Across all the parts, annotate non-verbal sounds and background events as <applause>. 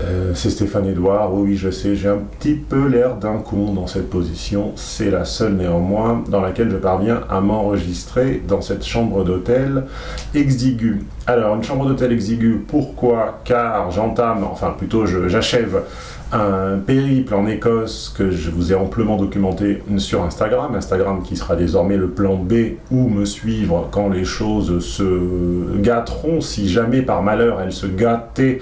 Euh, c'est Stéphane Edouard, oui je sais, j'ai un petit peu l'air d'un con dans cette position, c'est la seule néanmoins dans laquelle je parviens à m'enregistrer dans cette chambre d'hôtel exiguë. Alors une chambre d'hôtel exiguë, pourquoi? Car j'entame, enfin plutôt j'achève un périple en Écosse que je vous ai amplement documenté sur Instagram, Instagram qui sera désormais le plan B où me suivre quand les choses se gâteront, si jamais par malheur elles se gâtaient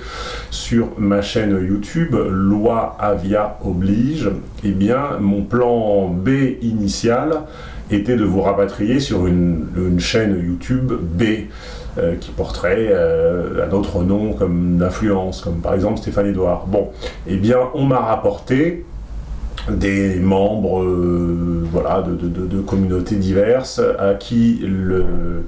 sur ma chaîne YouTube, loi Avia oblige, eh bien mon plan B initial était de vous rapatrier sur une, chaîne YouTube B. Euh, qui porterait euh, un autre nom comme d'influence, comme par exemple Stéphane Edouard. Bon, eh bien, on m'a rapporté des membres euh, voilà, de, de, communautés diverses à qui le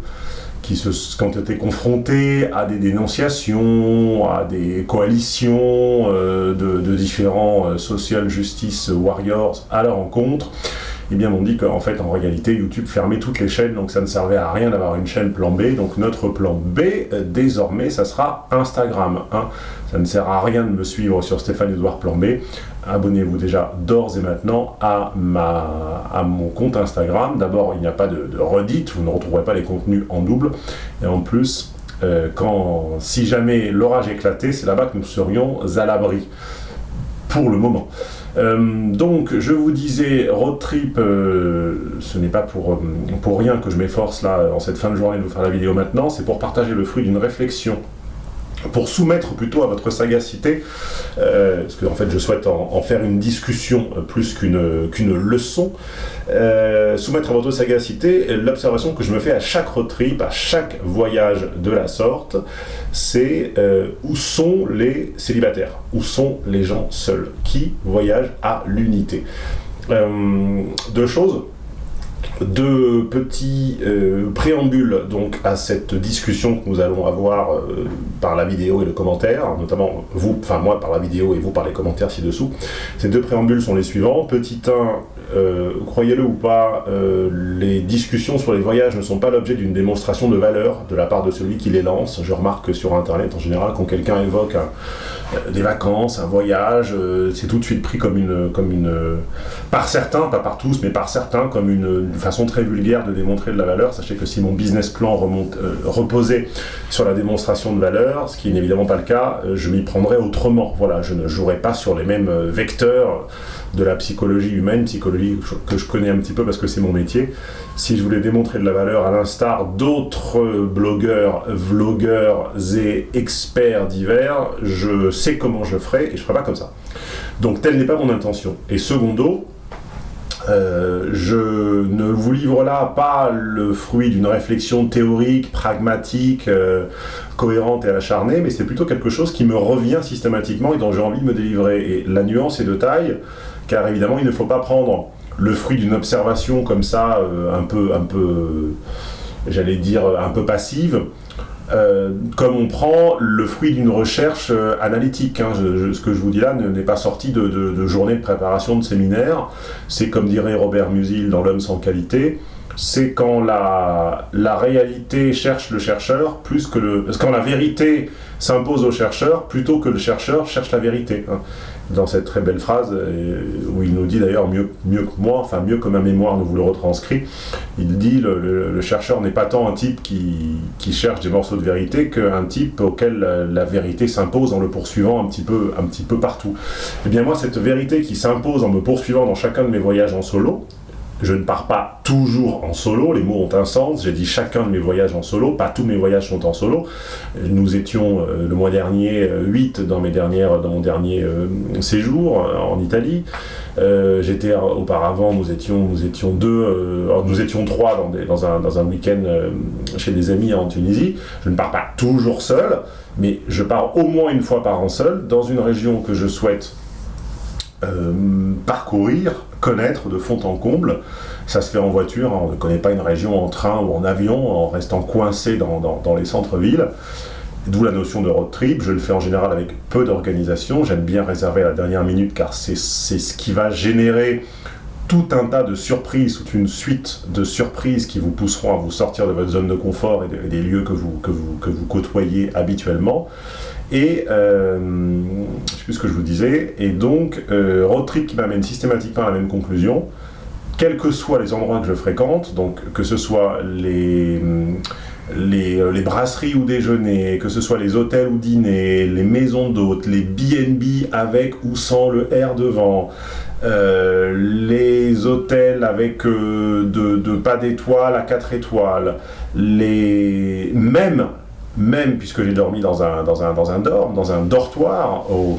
qui, se, ont été confrontés à des dénonciations, à des coalitions de, différents social justice warriors à leur encontre, eh bien, on dit qu'en fait, en réalité, YouTube fermait toutes les chaînes, donc ça ne servait à rien d'avoir une chaîne plan B. Donc notre plan B, euh, désormais, ça sera Instagram. Hein. Ça ne sert à rien de me suivre sur Stéphane Edouard Plan B. Abonnez-vous déjà d'ores et maintenant à, ma, mon compte Instagram. D'abord, il n'y a pas de, de redite, vous ne retrouverez pas les contenus en double. Et en plus, euh, si jamais l'orage éclatait, c'est là-bas que nous serions à l'abri. Pour le moment. Euh, donc, je vous disais, road trip, euh, ce n'est pas pour, euh, pour rien que je m'efforce là, en cette fin de journée, de vous faire la vidéo maintenant, c'est pour partager le fruit d'une réflexion pour soumettre plutôt à votre sagacité, euh, parce que en fait je souhaite en, faire une discussion euh, plus qu'une leçon, euh, soumettre à votre sagacité l'observation que je me fais à chaque road trip, à chaque voyage de la sorte, c'est où sont les célibataires, où sont les gens seuls, qui voyagent à l'unité? deux choses, deux petits euh, préambules donc à cette discussion que nous allons avoir euh, par la vidéo et le commentaire, notamment vous, enfin moi par la vidéo et vous par les commentaires ci-dessous. Ces deux préambules sont les suivants. Petit 1, euh, croyez-le ou pas, les discussions sur les voyages ne sont pas l'objet d'une démonstration de valeur de la part de celui qui les lance. Je remarque que sur internet en général, quand quelqu'un évoque des vacances, un voyage, c'est tout de suite pris comme une, comme une, par certains, pas par tous, mais par certains, comme une façon très vulgaire de démontrer de la valeur. Sachez que si mon business plan remonte, euh, reposait sur la démonstration de valeur, ce qui n'est évidemment pas le cas, euh, je m'y prendrais autrement. Voilà, je ne jouerai pas sur les mêmes euh, vecteurs de la psychologie humaine, psychologie que je connais un petit peu parce que c'est mon métier. Si je voulais démontrer de la valeur à l'instar d'autres blogueurs, vlogueurs et experts divers, je sais comment je ferai et je ne ferai pas comme ça. Donc telle n'est pas mon intention. Et secondo, euh, je ne vous livre là pas le fruit d'une réflexion théorique, pragmatique, euh, cohérente et acharnée, mais c'est plutôt quelque chose qui me revient systématiquement et dont j'ai envie de me délivrer. Et la nuance est de taille, car évidemment il ne faut pas prendre le fruit d'une observation comme ça, euh, un peu, un peu j'allais dire, un peu passive, euh, comme on prend le fruit d'une recherche euh, analytique. Hein. ce que je vous dis là n'est pas sorti de, de, journée de préparation de séminaire. C'est comme dirait Robert Musil dans L'homme sans qualité, c'est quand la, réalité cherche le chercheur plus que le... Quand la vérité s'impose au chercheur plutôt que le chercheur cherche la vérité. Hein dans cette très belle phrase, euh, où il nous dit d'ailleurs mieux, que moi, enfin mieux que ma mémoire ne vous le retranscrit, il dit le, chercheur n'est pas tant un type qui, qui, cherche des morceaux de vérité qu'un type auquel la, vérité s'impose en le poursuivant un petit, peu, un petit peu partout. Et eh bien moi, cette vérité qui s'impose en me poursuivant dans chacun de mes voyages en solo, je ne pars pas toujours en solo, les mots ont un sens, j'ai dit chacun de mes voyages en solo, pas tous mes voyages sont en solo. Nous étions euh, le mois dernier 8 euh, dans, mes dernières, dans mon dernier euh, séjour en Italie. J'étais auparavant, nous étions, nous étions deux, nous étions trois dans, un, dans un week-end chez des amis en Tunisie. Je ne pars pas toujours seul, mais je pars au moins une fois par an seul dans une région que je souhaite parcourir connaître de fond en comble. Ça se fait en voiture, hein. on ne connaît pas une région en train ou en avion, en restant coincé dans, dans, les centres-villes. D'où la notion de road trip, je le fais en général avec peu d'organisation, j'aime bien réserver à la dernière minute car c'est ce qui va générer tout un tas de surprises, toute une suite de surprises qui vous pousseront à vous sortir de votre zone de confort et, des lieux que vous, que vous, que vous côtoyez habituellement. Et euh, que je vous disais, et donc euh, road trip qui m'amène systématiquement à la même conclusion, quels que soient les endroits que je fréquente, donc que ce soit les, les, euh, brasseries ou déjeuners, que ce soit les hôtels ou dîners, les maisons d'hôtes, les B&B avec ou sans le R devant, euh, les hôtels avec euh, de, pas d'étoiles à 4 étoiles, les... même même puisque j'ai dormi dans un, dans dortoir, au,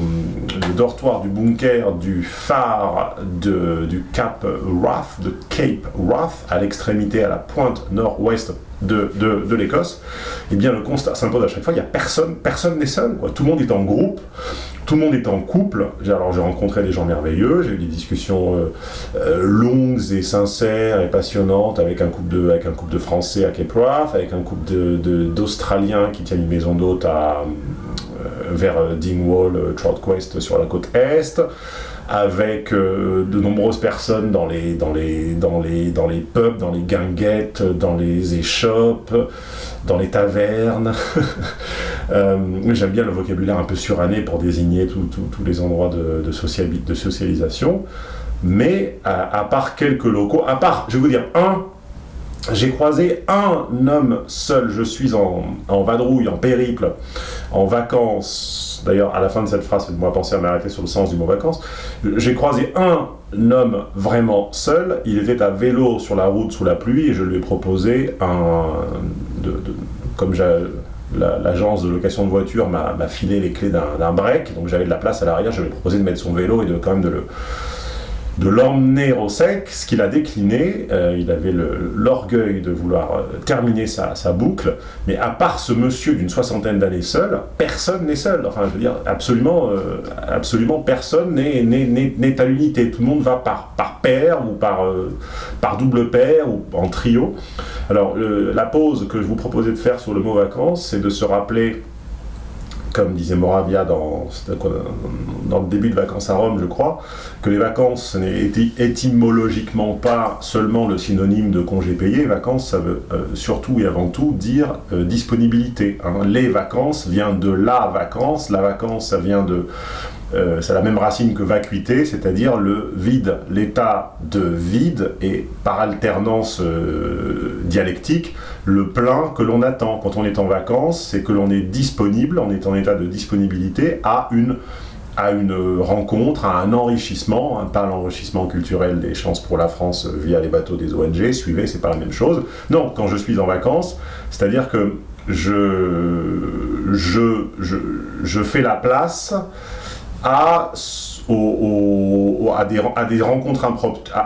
le dortoir du bunker du phare du Cap Wrath, de Cape Wrath, à l'extrémité, à la pointe nord-ouest de, de, l'Écosse, eh bien le constat s'impose à chaque fois, il n'y a personne, personne n'est seul, tout le monde est en groupe, tout le monde est en couple, alors j'ai rencontré des gens merveilleux, j'ai eu des discussions euh, euh, longues et sincères et passionnantes avec un couple de, Français à Cape avec un couple d'Australiens de, qui tiennent une maison d'hôte à, vers Dingwall, Trout Quest sur la côte Est, avec euh, de nombreuses personnes dans les, dans, les, dans, les, dans les pubs, dans les guinguettes, dans les échoppes, dans les tavernes. <laughs> euh, J'aime bien le vocabulaire un peu suranné pour désigner tous les endroits de, de, de socialisation. Mais à, à, part quelques locaux, à part, je vais vous dire, un, j'ai croisé un homme seul, je suis en, en vadrouille, en périple, en vacances, D'ailleurs, à la fin de cette phrase, faites-moi penser à m'arrêter sur le sens du mot vacances. J'ai croisé un homme vraiment seul. Il était à vélo sur la route sous la pluie et je lui ai proposé un. Comme l'agence de location de voiture m'a filé les clés d'un break, donc j'avais de la place à l'arrière, je lui ai proposé de mettre son vélo et de quand même de le de l'emmener au sec, ce qu'il a décliné, euh, il avait l'orgueil de vouloir euh, terminer sa, boucle, mais à part ce monsieur d'une soixantaine d'années seul, personne n'est seul, enfin je veux dire, absolument, euh, absolument personne n'est à l'unité, tout le monde va par, par paire ou par, par double paire ou en trio. Alors la pause que je vous proposais de faire sur le mot vacances, c'est de se rappeler comme disait Moravia dans, le début de Vacances à Rome, je crois, que les vacances n'est étymologiquement pas seulement le synonyme de congé payé. Vacances, ça veut euh, surtout et avant tout dire euh, disponibilité. Hein. Les vacances vient de la vacance. La vacance, ça vient de euh, c'est la même racine que vacuité, c'est-à-dire le vide, l'état de vide, et par alternance euh, dialectique, le plein que l'on attend. Quand on est en vacances, c'est que l'on est disponible, on est en état de disponibilité à une, rencontre, à un enrichissement, hein, pas l'enrichissement culturel des chances pour la France via les bateaux des ONG, suivez, c'est pas la même chose. Non, quand je suis en vacances, c'est-à-dire que je fais la place à, des, rencontres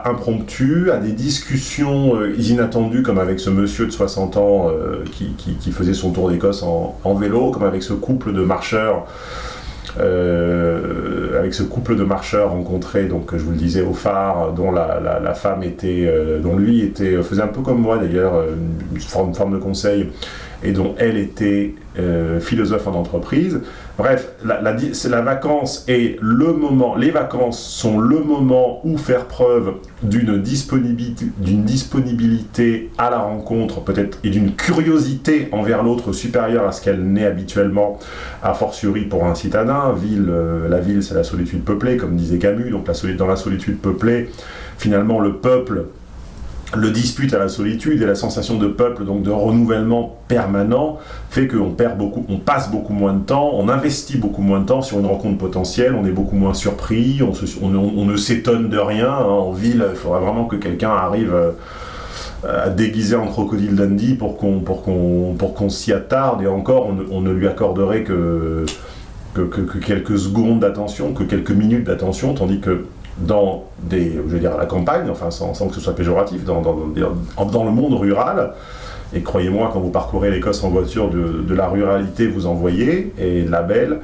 impromptues, à des discussions euh, inattendues, comme avec ce monsieur de 60 ans euh, qui, faisait son tour d'Écosse en, vélo, comme avec ce couple de marcheurs. Euh, avec ce couple de marcheurs rencontrés, donc je vous le disais au phare, dont la, femme était, dont lui était, faisait un peu comme moi d'ailleurs, une forme de conseil, et dont elle était euh, philosophe en entreprise. Bref, la, la, vacance est le moment, les vacances sont le moment où faire preuve d'une disponibilité, disponibilité à la rencontre, peut-être, et d'une curiosité envers l'autre supérieure à ce qu'elle n'est habituellement, a fortiori pour un citadin. Ville, euh, la ville, c'est la solitude peuplée, comme disait Camus, donc dans la solitude peuplée, finalement, le peuple le dispute à la solitude et la sensation de peuple, donc de renouvellement permanent, fait qu'on perd beaucoup, on passe beaucoup moins de temps, on investit beaucoup moins de temps sur une rencontre potentielle, on est beaucoup moins surpris, on, ne s'étonne de rien. Hein. En ville, il faudrait vraiment que quelqu'un arrive euh, à déguiser en crocodile Dundee pour qu'on s'y attarde, et encore, on ne, lui accorderait que quelques secondes d'attention, que quelques minutes d'attention, tandis que dans des, je veux dire, à la campagne, enfin sans, que ce soit péjoratif, dans, dans, le monde rural, et croyez-moi, quand vous parcourez l'Écosse en voiture, de, la ruralité vous en voyez, et de la belle,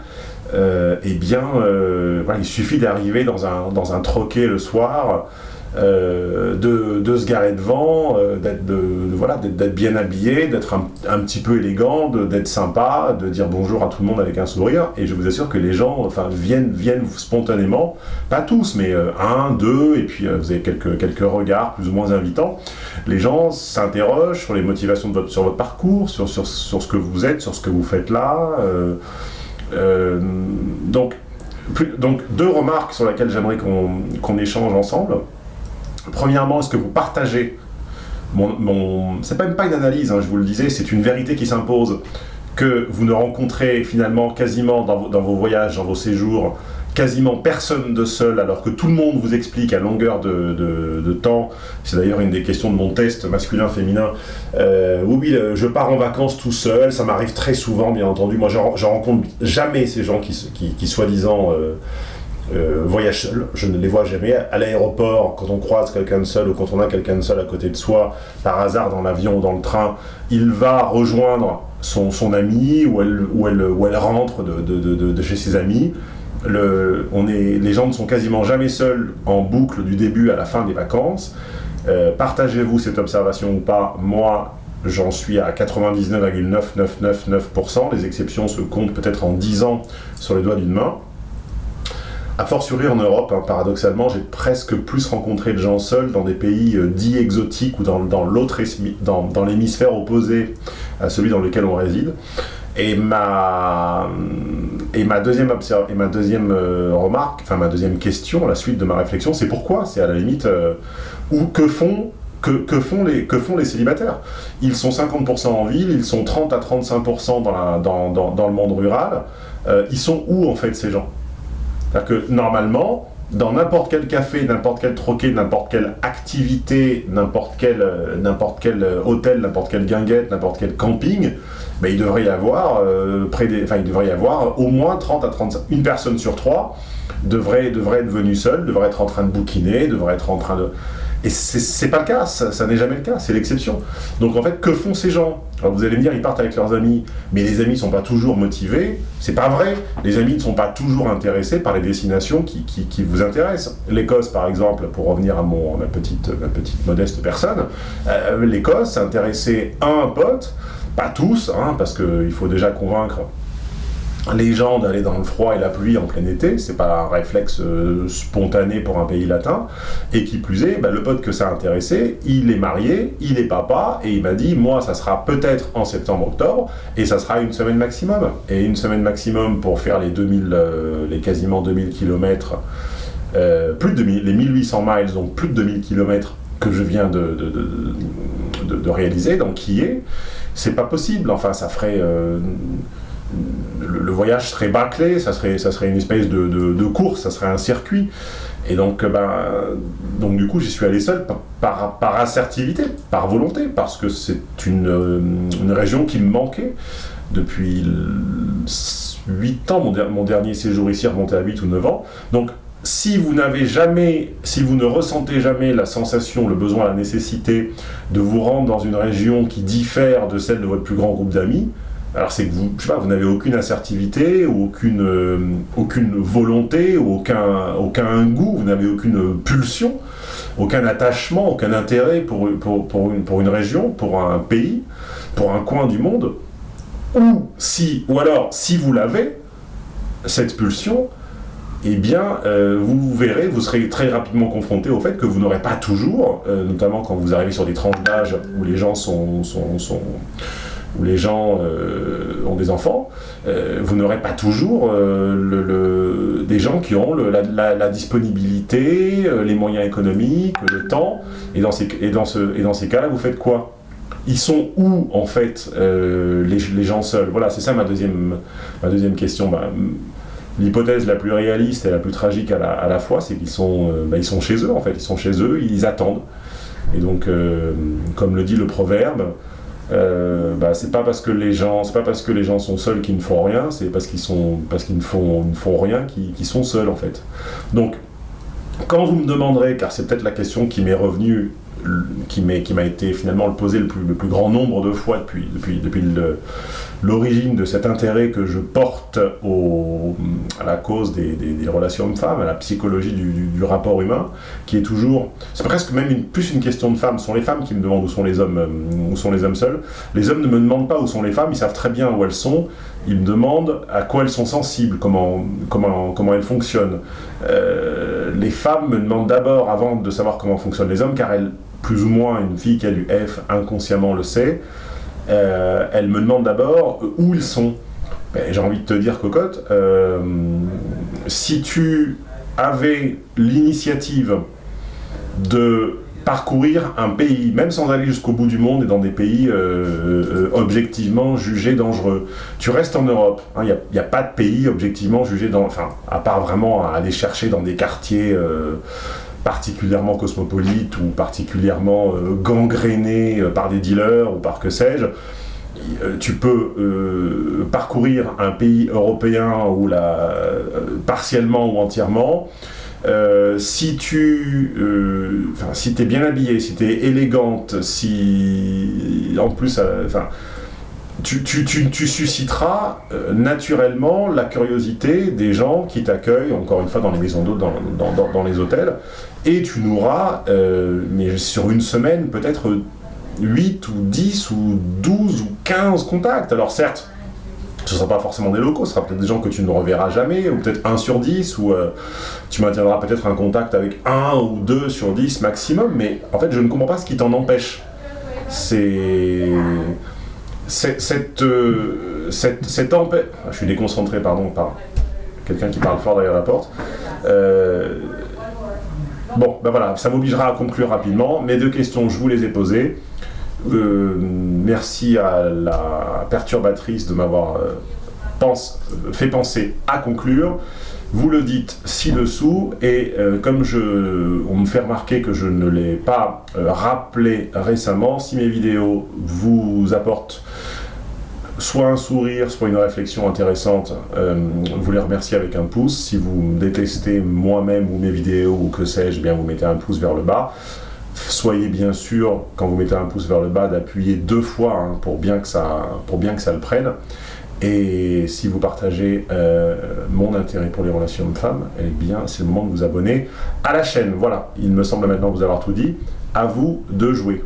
euh, eh bien, euh, il suffit d'arriver dans un, dans un troquet le soir, euh, de, de, se garer devant, euh, d'être de, bien habillé, d'être un, petit peu élégant, d'être sympa, de dire bonjour à tout le monde avec un sourire. Et je vous assure que les gens enfin, viennent, viennent spontanément, pas tous, mais euh, un, deux, et puis vous avez quelques, quelques regards plus ou moins invitants. Les gens s'interrogent sur les motivations de votre, sur votre parcours, sur, sur, sur, ce que vous êtes, sur ce que vous faites là. Donc, donc deux remarques sur lesquelles j'aimerais qu'on échange ensemble. Premièrement, est-ce que vous partagez mon... c'est même pas une analyse, hein, je vous le disais, c'est une vérité qui s'impose, que vous ne rencontrez finalement quasiment dans vos voyages, dans vos séjours, quasiment personne de seul, alors que tout le monde vous explique à longueur de, temps, c'est d'ailleurs une des questions de mon test masculin-féminin, euh, oui, je pars en vacances tout seul, ça m'arrive très souvent, bien entendu, moi je, rencontre jamais ces gens qui, qui, soi-disant... Euh, voyagent seuls, je ne les vois jamais. À l'aéroport, quand on croise quelqu'un de seul ou quand on a quelqu'un de seul à côté de soi, par hasard dans l'avion ou dans le train, il va rejoindre son, ami ou elle, elle, rentre de, de, chez ses amis on est, les gens ne sont quasiment jamais seuls en boucle du début à la fin des vacances. Euh, partagez-vous cette observation ou pas? Moi, j'en suis à 99,9999%. Les exceptions se comptent peut-être en 10 ans sur les doigts d'une main. A fortiori en Europe, hein, paradoxalement, j'ai presque plus rencontré de gens seuls dans des pays euh, dits exotiques ou dans, dans l'hémisphère opposé à celui dans lequel on réside. Et ma, et ma deuxième, et ma deuxième euh, remarque, enfin ma deuxième question, la suite de ma réflexion, c'est pourquoi C'est à la limite, euh, que font que, que, font les, que font les célibataires? Ils sont 50% en ville, ils sont 30 à 35% dans, dans, dans, dans, le monde rural. Ils sont où en fait ces gens? C'est-à-dire que normalement, dans n'importe quel café, n'importe quel troquet, n'importe quelle activité, n'importe quel, n'importe quel hôtel, n'importe quelle guinguette, n'importe quel camping, ben, il devrait y avoir euh, près il devrait y avoir au moins 30 à 35, une personne sur trois devrait, devrait être venue seule, devrait être en train de bouquiner, devrait être en train de... Et c'est pas le cas, ça, n'est jamais le cas, c'est l'exception. Donc en fait, que font ces gens? Alors vous allez me dire, ils partent avec leurs amis, mais les amis ne sont pas toujours motivés. C'est pas vrai, les amis ne sont pas toujours intéressés par les destinations qui, vous intéressent. L'Écosse, par exemple, pour revenir à, ma, petite, modeste personne, euh, l'Écosse à un pote pas tous, hein, parce qu'il faut déjà convaincre les gens d'aller dans le froid et la pluie en plein été, c'est pas un réflexe euh, spontané pour un pays latin, et qui plus est, bah, le pote que ça a intéressé, il est marié, il est papa, et il m'a dit, moi ça sera peut-être en septembre-octobre, et ça sera une semaine maximum, et une semaine maximum pour faire les 2000, euh, les quasiment 2000 km, euh, plus de 2000, les 1800 miles, donc plus de 2000 km que je viens de, de, de réaliser, donc qui est, c'est pas possible. Enfin, ça ferait... Le, voyage serait bâclé, ça serait, ça serait une espèce de, course, ça serait un circuit. Et donc, euh, ben, donc du coup, j'y suis allé seul par, par, assertivité, par volonté, parce que c'est une, euh, une, région qui me manquait depuis 8 ans. Mon, mon, dernier séjour ici remontait à 8 ou 9 ans. Donc, si vous n'avez jamais, si vous ne ressentez jamais la sensation, le besoin, la nécessité de vous rendre dans une région qui diffère de celle de votre plus grand groupe d'amis, alors c'est que vous, vous n'avez aucune assertivité, aucune, euh, volonté, aucun, goût, vous n'avez aucune pulsion, aucun attachement, aucun intérêt pour, pour, une, pour une région, pour un pays, pour un coin du monde, ou si, ou alors, si vous l'avez, cette pulsion, eh bien, euh, vous verrez, vous serez très rapidement confronté au fait que vous n'aurez pas toujours, euh, notamment quand vous arrivez sur des tranches d'âge où les gens sont, où les gens euh, ont des enfants, vous n'aurez pas toujours le, des gens qui ont la, disponibilité, les moyens économiques, le temps, et dans ces, et dans ce, et dans ces cas-là, vous faites quoi? Ils sont où, en fait, les, les, gens seuls? Voilà, c'est ça ma deuxième, ma deuxième question. Bah, L'hypothèse la plus réaliste et la plus tragique à la, fois, c'est qu'ils sont, euh, bah, ils sont chez eux, en fait. Ils sont chez eux, ils attendent. Et donc, euh, comme le dit le proverbe, euh, bah, c'est pas parce que les gens, c'est pas parce que les gens sont seuls qu'ils ne font rien, c'est parce qu'ils sont, parce qu'ils ne font, ne font rien qu'ils sont seuls en fait. Donc, quand vous me demanderez, car c'est peut-être la question qui m'est revenue qui m'a été finalement posé le plus, le plus grand nombre de fois depuis, depuis, depuis l'origine de cet intérêt que je porte à la cause des, relations hommes-femmes, à la psychologie du, rapport humain, qui est toujours... C'est presque même plus une question de femmes. Ce sont les femmes qui me demandent où sont les hommes, euh, où sont les hommes seuls. Les hommes ne me demandent pas où sont les femmes, ils savent très bien où elles sont. Ils me demandent à quoi elles sont sensibles, comment, comment, comment elles fonctionnent. Euh, les femmes me demandent d'abord, avant de savoir comment fonctionnent les hommes, car elles plus ou moins une fille qui a du F inconsciemment le sait, euh, elle me demande d'abord où ils sont. Ben, j'ai envie de te dire, cocotte, euh, si tu avais l'initiative de parcourir un pays, même sans aller jusqu'au bout du monde et dans des pays euh, objectivement jugés dangereux. Tu restes en Europe, il hein, n'y a, pas de pays objectivement jugés dangereux, enfin, à part vraiment aller chercher dans des quartiers particulièrement cosmopolites ou particulièrement gangrénés par des dealers ou par que sais-je, euh, tu peux euh, parcourir un pays européen ou la, euh, partiellement ou entièrement. Si tu si es bien habillé, si tu es élégante, si en plus, enfin, tu, tu, tu, susciteras naturellement la curiosité des gens qui t'accueillent, encore une fois dans les maisons d'hôtes, dans, dans, dans, les hôtels, et tu n'auras, mais sur une semaine, peut-être 8 ou 10 ou 12 ou 15 contacts. Alors certes, ce ne sera pas forcément des locaux, ce sera peut-être des gens que tu ne reverras jamais, ou peut-être 1 sur 10, ou euh, tu maintiendras peut-être un contact avec 1 ou 2 sur 10 maximum, mais en fait je ne comprends pas ce qui t'en empêche. C'est... Cette... Euh, cette, cette empêche... Je suis déconcentré, pardon, par quelqu'un qui parle fort derrière la porte. Euh, bon, ben voilà, ça m'obligera à conclure rapidement. Mes deux questions, je vous les ai posées. Euh, merci à la perturbatrice de m'avoir euh, fait penser à conclure. Vous le dites ci-dessous, et euh, comme je, on me fait remarquer que je ne l'ai pas rappelé récemment, si mes vidéos vous apportent soit un sourire, soit une réflexion intéressante, vous les remerciez avec un pouce. Si vous détestez moi-même ou mes vidéos ou que sais-je, bien vous mettez un pouce vers le bas. Soyez bien sûr, quand vous mettez un pouce vers le bas, d'appuyer deux fois hein, pour, bien que ça, le prenne. Et si vous partagez euh, mon intérêt pour les relations hommes-femmes, eh bien, c'est le moment de vous abonner à la chaîne. Voilà, il me semble maintenant vous avoir tout dit. À vous de jouer.